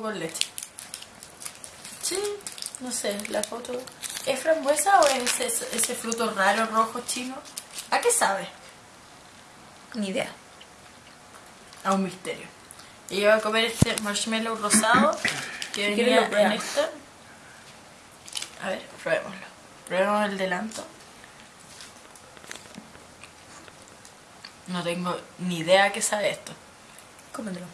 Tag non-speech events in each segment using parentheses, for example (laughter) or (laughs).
con leche. Sí, no sé, la foto. ¿Es frambuesa o es ese, ese fruto raro rojo chino? ¿A qué sabe? Ni idea. A un misterio. Y yo voy a comer este marshmallow rosado que ¿Quieres venía en esta. A ver, probémoslo. Probemos el delanto. No tengo ni idea a qué sabe esto. Cómetelo.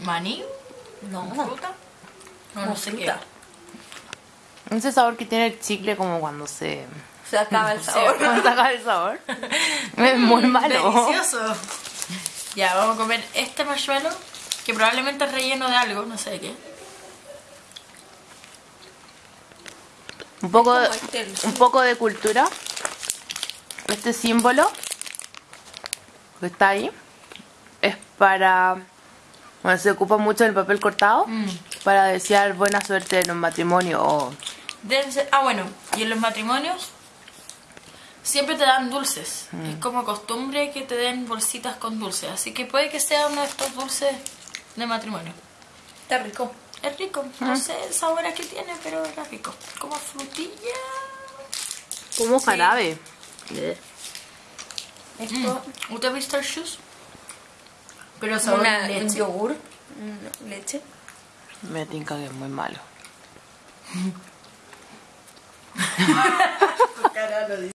¿Maní? No. ¿Fruta? No, no sé qué. Ese sabor que tiene el chicle como cuando se... Se acaba el (laughs) sabor. Cuando saca el sabor. (laughs) Es muy malo. Delicioso. (laughs) Ya, vamos a comer este marshmallow que probablemente es relleno de algo, no sé de qué. Un poco, de, este, un poco de cultura. Este símbolo que está ahí es para... Bueno, se ocupa mucho el papel cortado Mm. para desear buena suerte en un matrimonio o... Ah, bueno, y en los matrimonios siempre te dan dulces. Es como costumbre que te den bolsitas con dulces. Así que puede que sea uno de estos dulces de matrimonio. Está rico. Es rico. No sé el sabor a qué tiene, pero es rico. Como frutilla. Como jarabe. Esto ¿Usted ha visto el shoes? Pero sabor una, un leche. yogur. mm, Leche. Me tinca que es muy malo. (laughs)